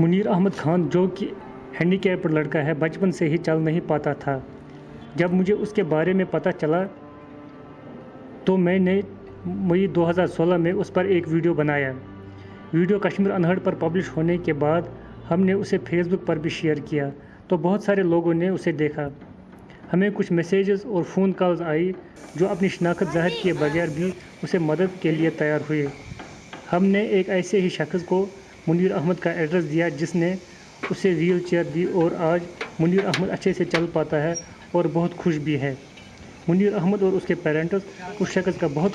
मुनीर अहमद खान, जो कि हैंडीकैप्ड लड़का है, बचपन से ही चल नहीं पाता था। जब मुझे उसके बारे में पता चला तो मैंने मई 2016 में उस पर एक वीडियो बनाया। वीडियो कश्मीर अनहड़ पर पब्लिश होने के बाद हमने उसे फेसबुक पर भी शेयर किया तो बहुत सारे लोगों ने उसे देखा। हमें कुछ मैसेजेस और फ़ोन कॉल्स आई, जो अपनी शनाख्त ज़ाहिर किए बगैर भी उसे मदद के लिए तैयार हुए। हमने एक ऐसे ही शख्स को मुनीर अहमद का एड्रेस दिया जिसने उसे व्हील दी और आज मुनीर अहमद अच्छे से चल पाता है और बहुत खुश भी है। मुनीर अहमद और उसके पेरेंट्स उस शख्स का बहुत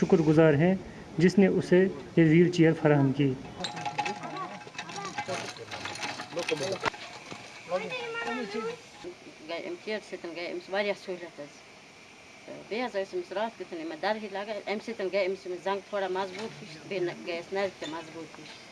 शुक्रगुजार हैं जिसने उसे ये व्हील चेयर फराहम की। गए गए गए गए गए गए गए गए गए गए गए गए गए गए गए गए गए गए